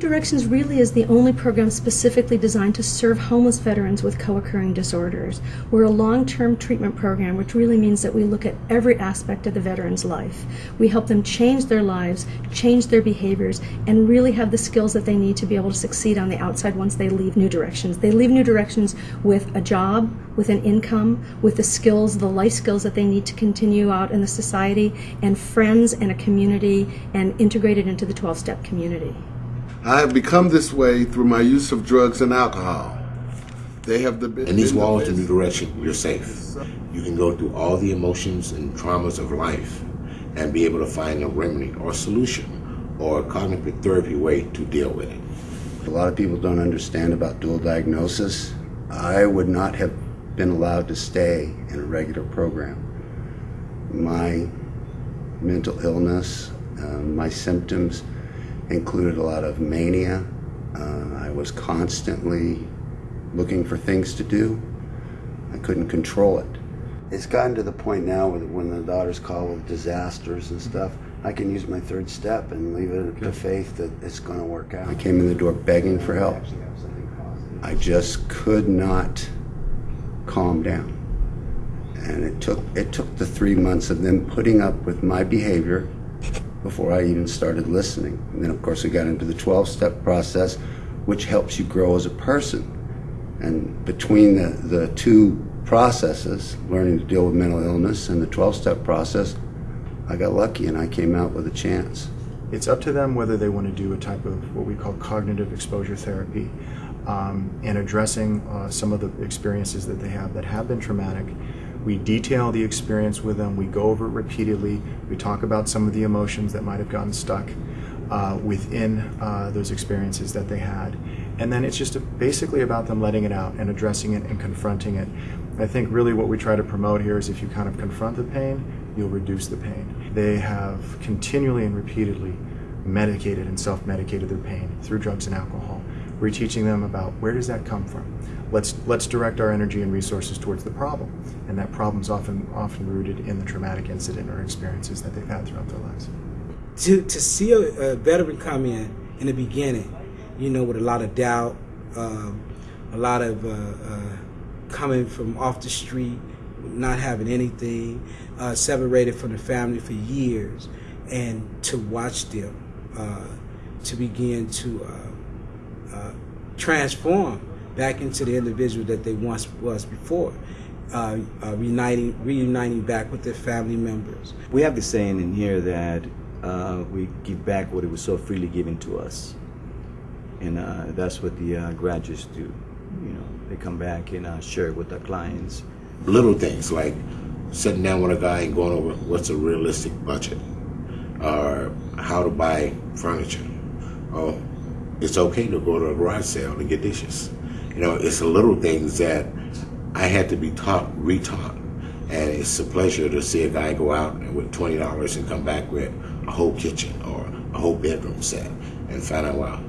Directions really is the only program specifically designed to serve homeless veterans with co occurring disorders. We're a long term treatment program, which really means that we look at every aspect of the veteran's life. We help them change their lives, change their behaviors, and really have the skills that they need to be able to succeed on the outside once they leave New Directions. They leave New Directions with a job, with an income, with the skills, the life skills that they need to continue out in the society, and friends and a community, and integrated into the 12 step community. I have become this way through my use of drugs and alcohol. They have the in these walls of New Direction, you're safe. You can go through all the emotions and traumas of life and be able to find a remedy or solution or a cognitive therapy way to deal with it. A lot of people don't understand about dual diagnosis. I would not have been allowed to stay in a regular program. My mental illness, uh, my symptoms, included a lot of mania. Uh, I was constantly looking for things to do. I couldn't control it. It's gotten to the point now when the daughters call with disasters and stuff, I can use my third step and leave it to faith that it's going to work out. I came in the door begging for help. I just could not calm down. And it took it took the three months of them putting up with my behavior before I even started listening. And then, of course, we got into the 12 step process, which helps you grow as a person. And between the, the two processes, learning to deal with mental illness and the 12 step process, I got lucky and I came out with a chance. It's up to them whether they want to do a type of what we call cognitive exposure therapy um, and addressing uh, some of the experiences that they have that have been traumatic we detail the experience with them. We go over it repeatedly. We talk about some of the emotions that might have gotten stuck uh, within uh, those experiences that they had. And then it's just a, basically about them letting it out and addressing it and confronting it. I think really what we try to promote here is if you kind of confront the pain, you'll reduce the pain. They have continually and repeatedly medicated and self-medicated their pain through drugs and alcohol. We're teaching them about where does that come from? let's let's direct our energy and resources towards the problem and that problem's often often rooted in the traumatic incident or experiences that they've had throughout their lives to to see a, a veteran come in in the beginning you know with a lot of doubt um, a lot of uh, uh, coming from off the street not having anything uh, separated from the family for years and to watch them uh, to begin to uh, transform back into the individual that they once was before. Uh, uh, reuniting, reuniting back with their family members. We have the saying in here that uh, we give back what it was so freely given to us, and uh, that's what the uh, graduates do. You know, they come back and uh, share it with their clients. Little things like sitting down with a guy and going over what's a realistic budget, or how to buy furniture, or it's okay to go to a garage sale to get dishes. You know, it's the little things that I had to be taught, retaught. And it's a pleasure to see a guy go out with twenty dollars and come back with a whole kitchen or a whole bedroom set and find out, wow,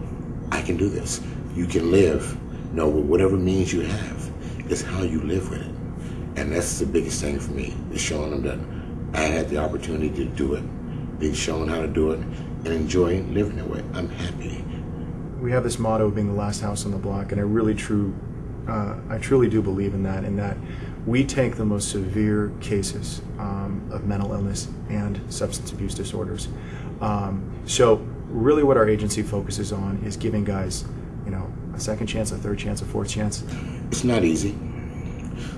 I can do this. You can live, you know, with whatever means you have. It's how you live with it. And that's the biggest thing for me, is showing them that I had the opportunity to do it, being shown how to do it, and enjoying living that way. I'm happy. We have this motto of being the last house on the block, and I really true, uh, I truly do believe in that, in that we take the most severe cases um, of mental illness and substance abuse disorders. Um, so really what our agency focuses on is giving guys, you know, a second chance, a third chance, a fourth chance. It's not easy.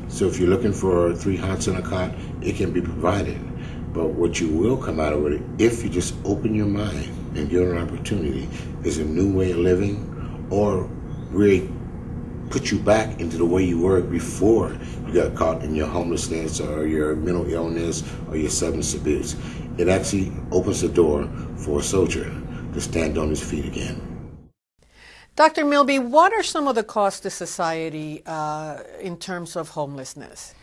So if you're looking for three hots in a cot, it can be provided. But what you will come out of it, if you just open your mind and give it an opportunity, is a new way of living or really put you back into the way you were before you got caught in your homelessness or your mental illness or your substance abuse. It actually opens the door for a soldier to stand on his feet again. Dr. Milby, what are some of the costs to society uh, in terms of homelessness?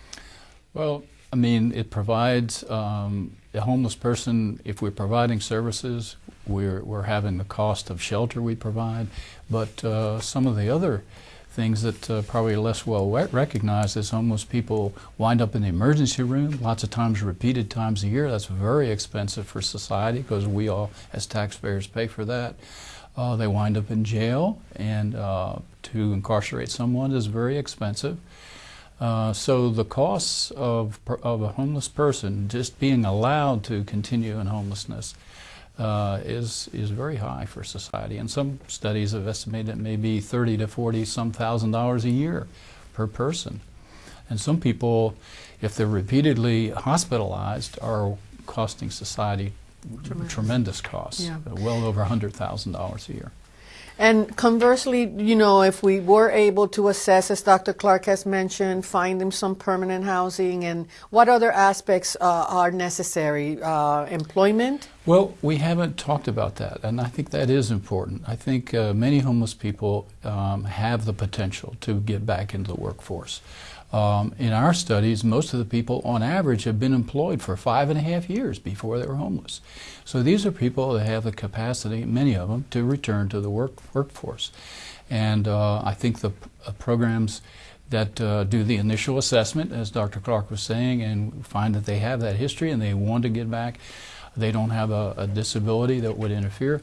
Well, I mean, it provides um, a homeless person, if we're providing services, we're, we're having the cost of shelter we provide, but uh, some of the other things that uh, probably less well recognized is homeless people wind up in the emergency room lots of times repeated times a year. That's very expensive for society because we all as taxpayers pay for that. Uh, they wind up in jail and uh, to incarcerate someone is very expensive uh, so the costs of, of a homeless person just being allowed to continue in homelessness uh, is is very high for society. And some studies have estimated it may be 30 to 40 some thousand dollars a year per person. And some people, if they're repeatedly hospitalized, are costing society tremendous, tremendous costs, yeah. well over $100,000 a year. And conversely, you know, if we were able to assess, as Dr. Clark has mentioned, find them some permanent housing, and what other aspects uh, are necessary? Uh, employment? Well, we haven't talked about that, and I think that is important. I think uh, many homeless people um, have the potential to get back into the workforce. Um, in our studies, most of the people on average have been employed for five and a half years before they were homeless. So these are people that have the capacity, many of them, to return to the work, workforce. And uh, I think the uh, programs that uh, do the initial assessment, as Dr. Clark was saying, and find that they have that history and they want to get back, they don't have a, a disability that would interfere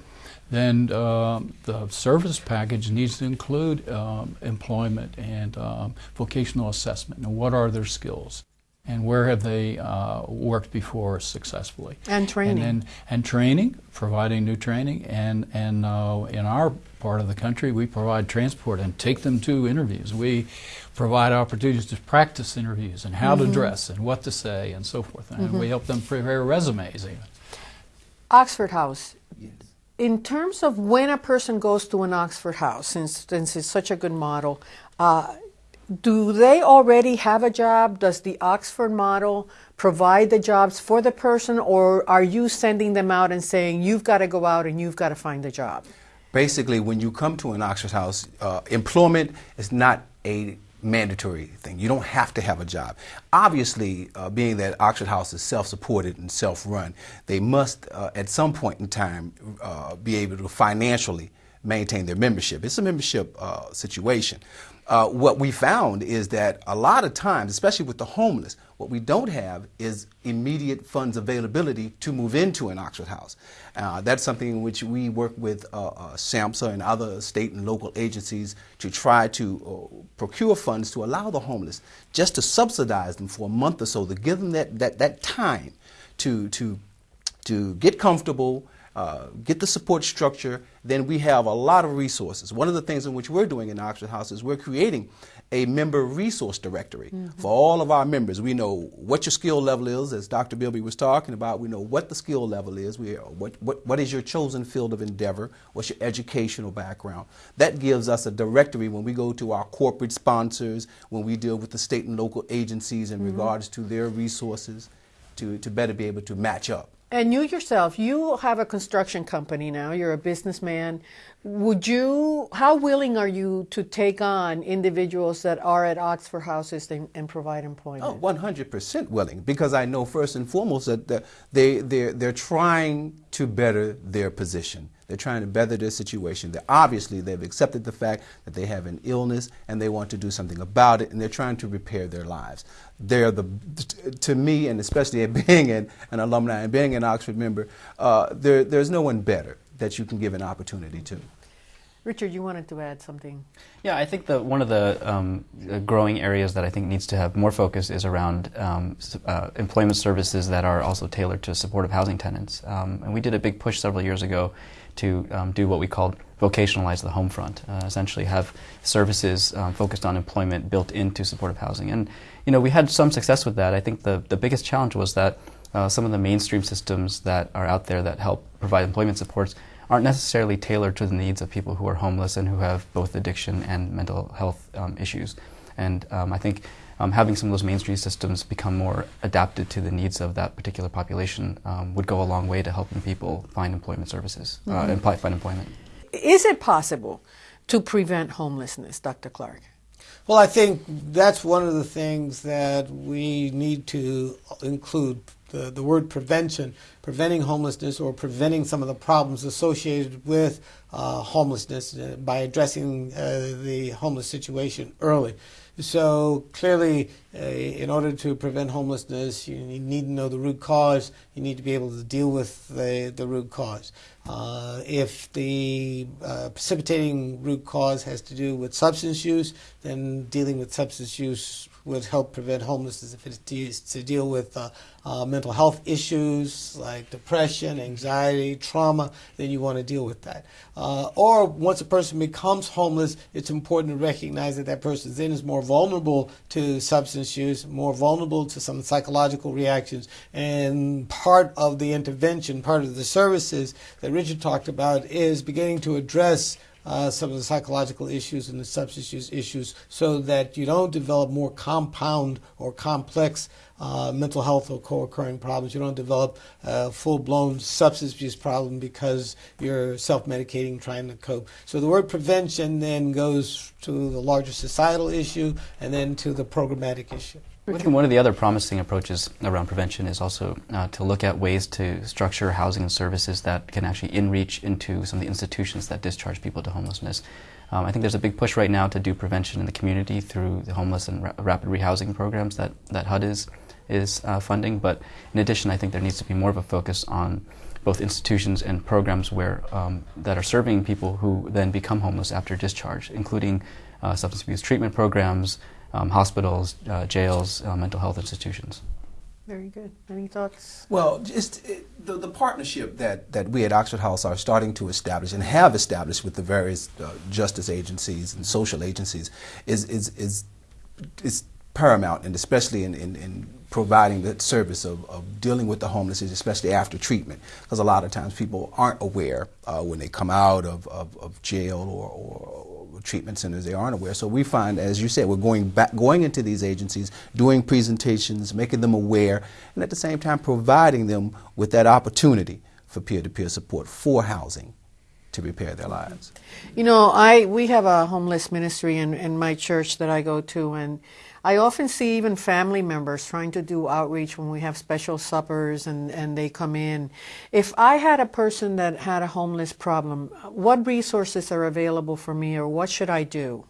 then uh, the service package needs to include um, employment and um, vocational assessment. And what are their skills? And where have they uh, worked before successfully? And training and, then, and training providing new training. And and uh, in our part of the country we provide transport and take them to interviews. We provide opportunities to practice interviews and how mm-hmm. to dress and what to say and so forth. And mm-hmm. we help them prepare resumes even. Oxford house in terms of when a person goes to an Oxford House, since, since it's such a good model, uh, do they already have a job? Does the Oxford model provide the jobs for the person, or are you sending them out and saying, you've got to go out and you've got to find a job? Basically, when you come to an Oxford House, uh, employment is not a mandatory thing. You don't have to have a job. Obviously, uh, being that Oxford House is self-supported and self-run, they must, uh, at some point in time, uh, be able to financially maintain their membership. It's a membership uh, situation. Uh, what we found is that a lot of times, especially with the homeless, what we don't have is immediate funds availability to move into an Oxford House. Uh, that's something in which we work with uh, uh, SAMHSA and other state and local agencies to try to uh, procure funds to allow the homeless just to subsidize them for a month or so to give them that, that, that time to, to, to get comfortable, uh, get the support structure, then we have a lot of resources. One of the things in which we're doing in Oxford House is we're creating a member resource directory mm-hmm. for all of our members. We know what your skill level is, as Dr. Milby was talking about. We know what the skill level is. We what, what what is your chosen field of endeavor? What's your educational background? That gives us a directory when we go to our corporate sponsors, when we deal with the state and local agencies in mm-hmm. regards to their resources, to to better be able to match up. And you yourself, you have a construction company now. You're a businessman. Would you? How willing are you to take on individuals that are at Oxford houses and, and provide employment? Oh, 100% willing, because I know first and foremost that they they're, they're trying to better their position. They're trying to better their situation. They're obviously they've accepted the fact that they have an illness and they want to do something about it, and they're trying to repair their lives. They're the, to me, and especially being an, an alumni and being an Oxford member, uh, there, there's no one better that you can give an opportunity to. Richard, you wanted to add something. Yeah, I think that one of the um, growing areas that I think needs to have more focus is around um, uh, employment services that are also tailored to supportive housing tenants. Um, and we did a big push several years ago to um, do what we called vocationalize the home front, uh, essentially have services um, focused on employment built into supportive housing. And you know, we had some success with that. I think the, the biggest challenge was that uh, some of the mainstream systems that are out there that help provide employment supports aren't necessarily tailored to the needs of people who are homeless and who have both addiction and mental health um, issues. And um, I think um, having some of those mainstream systems become more adapted to the needs of that particular population um, would go a long way to helping people find employment services uh, mm-hmm. and find employment. Is it possible to prevent homelessness, Dr. Clark? Well, I think that's one of the things that we need to include the, the word prevention, preventing homelessness or preventing some of the problems associated with uh, homelessness uh, by addressing uh, the homeless situation early. So clearly, uh, in order to prevent homelessness, you need to know the root cause. You need to be able to deal with the, the root cause. Uh, if the uh, precipitating root cause has to do with substance use, then dealing with substance use would help prevent homelessness. If it's to deal with uh, uh, mental health issues like depression, anxiety, trauma, then you want to deal with that. Uh, or once a person becomes homeless, it's important to recognize that that person then is more vulnerable to substance use, more vulnerable to some psychological reactions. And part of the intervention, part of the services that Richard talked about is beginning to address uh, some of the psychological issues and the substance use issues so that you don't develop more compound or complex uh, mental health or co-occurring problems. You don't develop a full-blown substance abuse problem because you're self-medicating, trying to cope. So the word prevention then goes to the larger societal issue and then to the programmatic issue. I think one of the other promising approaches around prevention is also uh, to look at ways to structure housing and services that can actually inreach into some of the institutions that discharge people to homelessness. Um, I think there's a big push right now to do prevention in the community through the homeless and ra- rapid rehousing programs that, that HUD is, is uh, funding. But in addition, I think there needs to be more of a focus on both institutions and programs where um, that are serving people who then become homeless after discharge, including uh, substance abuse treatment programs, um, hospitals, uh, jails, uh, mental health institutions. Very good. Any thoughts? Well, just it, the, the partnership that, that we at Oxford House are starting to establish and have established with the various uh, justice agencies and social agencies is, is, is, is paramount, and especially in, in, in providing the service of, of, dealing with the homeless, especially after treatment. Because a lot of times people aren't aware uh, when they come out of, of, of jail or, or, treatment centers they aren't aware. So we find, as you said, we're going back, going into these agencies, doing presentations, making them aware, and at the same time providing them with that opportunity for peer-to-peer support for housing to repair their lives. You know, I we have a homeless ministry in, in my church that I go to, and I often see even family members trying to do outreach when we have special suppers and, and they come in. If I had a person that had a homeless problem, what resources are available for me or what should I do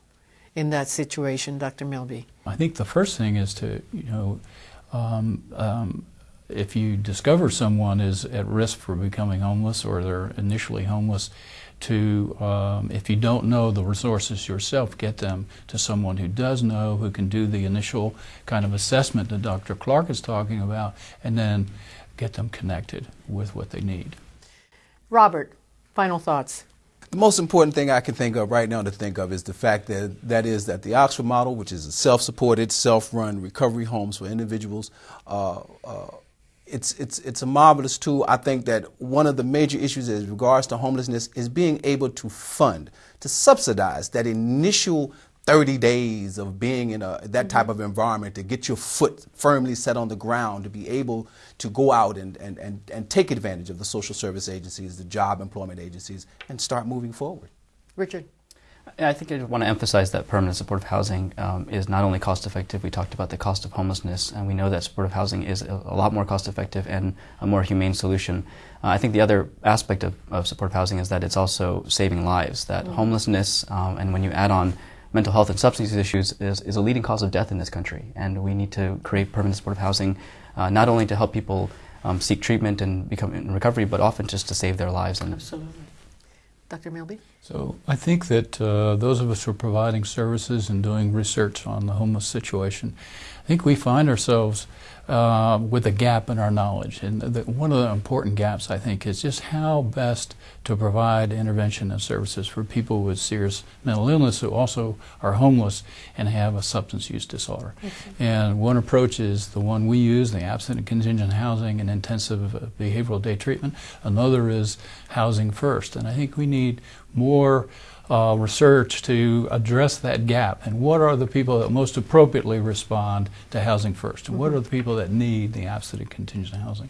in that situation, Dr. Milby? I think the first thing is to, you know, um, um, if you discover someone is at risk for becoming homeless or they're initially homeless, to, um, if you don't know the resources yourself, get them to someone who does know, who can do the initial kind of assessment that Dr. Clark is talking about, and then get them connected with what they need. Robert, final thoughts. The most important thing I can think of right now to think of is the fact that that is that the Oxford model, which is a self-supported, self-run recovery homes for individuals, uh, uh, it's, it's, it's a marvelous tool. I think that one of the major issues as regards to homelessness is being able to fund, to subsidize that initial 30 days of being in a, that type of environment to get your foot firmly set on the ground, to be able to go out and, and, and, and take advantage of the social service agencies, the job employment agencies, and start moving forward. Richard. I think I just want to emphasize that permanent supportive housing um, is not only cost effective, we talked about the cost of homelessness, and we know that supportive housing is a, a lot more cost effective and a more humane solution. Uh, I think the other aspect of, of, supportive housing is that it's also saving lives, that mm-hmm. homelessness, um, and when you add on mental health and substance use issues, is, is a leading cause of death in this country, and we need to create permanent supportive housing uh, not only to help people um, seek treatment and become in recovery, but often just to save their lives. And Absolutely. Dr. Milby? So I think that uh, those of us who are providing services and doing research on the homeless situation, I think we find ourselves uh, with a gap in our knowledge. And the, one of the important gaps, I think, is just how best to provide intervention and services for people with serious mental illness who also are homeless and have a substance use disorder. And one approach is the one we use, the abstinent contingent housing and intensive uh, behavioral day treatment. Another is housing first. And I think we need more uh, research to address that gap and what are the people that most appropriately respond to housing first and mm -hmm. what are the people that need the absolute contingent housing.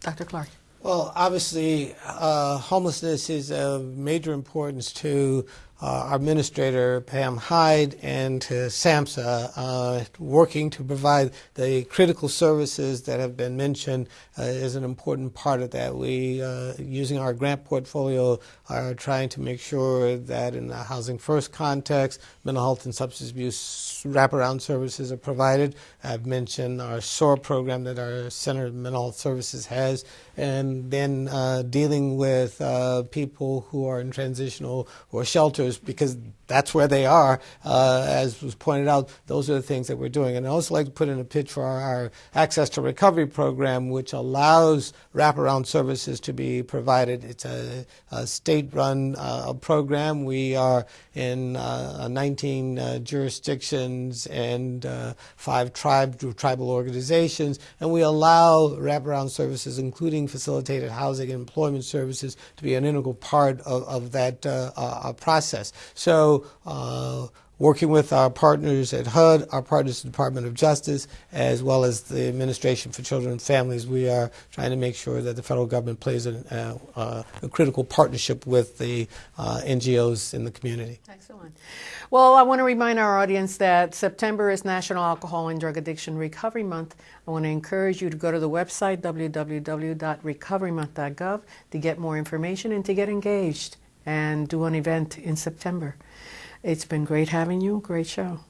Dr. Clark. Well, obviously, uh, homelessness is of major importance to uh, our administrator, Pam Hyde, and to SAMHSA, uh, working to provide the critical services that have been mentioned uh, is an important part of that. We, uh, using our grant portfolio, are trying to make sure that in the Housing First context, mental health and substance abuse wraparound services are provided. I've mentioned our SOAR program that our Center of Mental Health Services has, and then uh, dealing with uh, people who are in transitional or shelters because that's where they are. Uh, as was pointed out, those are the things that we're doing. And I'd also like to put in a pitch for our, our Access to Recovery program, which allows wraparound services to be provided. It's a, a state-run uh, program. We are in uh, 19 uh, jurisdictions and uh, five tribe, tribal organizations, and we allow wraparound services, including facilitated housing and employment services, to be an integral part of, of that uh, process. So uh, working with our partners at HUD, our partners at the Department of Justice, as well as the Administration for Children and Families, we are trying to make sure that the federal government plays a, uh, a critical partnership with the uh, NGOs in the community. Excellent. Well, I want to remind our audience that September is National Alcohol and Drug Addiction Recovery Month. I want to encourage you to go to the website www.recoverymonth.gov to get more information and to get engaged and do an event in September. It's been great having you. Great show.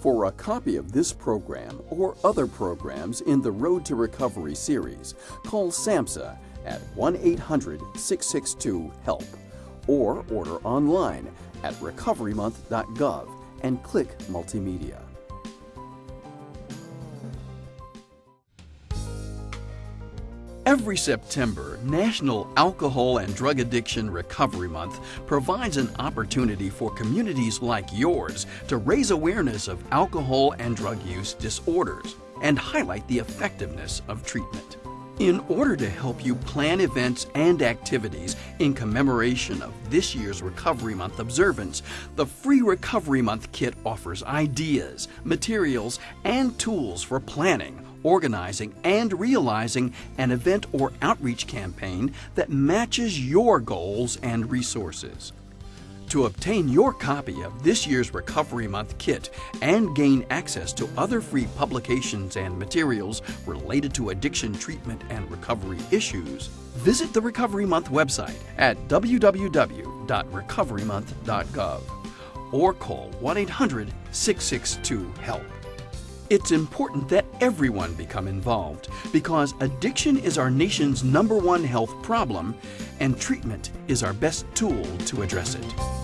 For a copy of this program or other programs in the Road to Recovery series, call SAMHSA at 1 800 662 HELP or order online at recoverymonth.gov and click Multimedia. Every September, National Alcohol and Drug Addiction Recovery Month provides an opportunity for communities like yours to raise awareness of alcohol and drug use disorders and highlight the effectiveness of treatment. In order to help you plan events and activities in commemoration of this year's Recovery Month observance, the Free Recovery Month Kit offers ideas, materials, and tools for planning organizing, and realizing an event or outreach campaign that matches your goals and resources. To obtain your copy of this year's Recovery Month kit and gain access to other free publications and materials related to addiction treatment and recovery issues, visit the Recovery Month website at www.recoverymonth.gov or call 1 800 662 HELP. It's important that everyone become involved because addiction is our nation's number one health problem and treatment is our best tool to address it.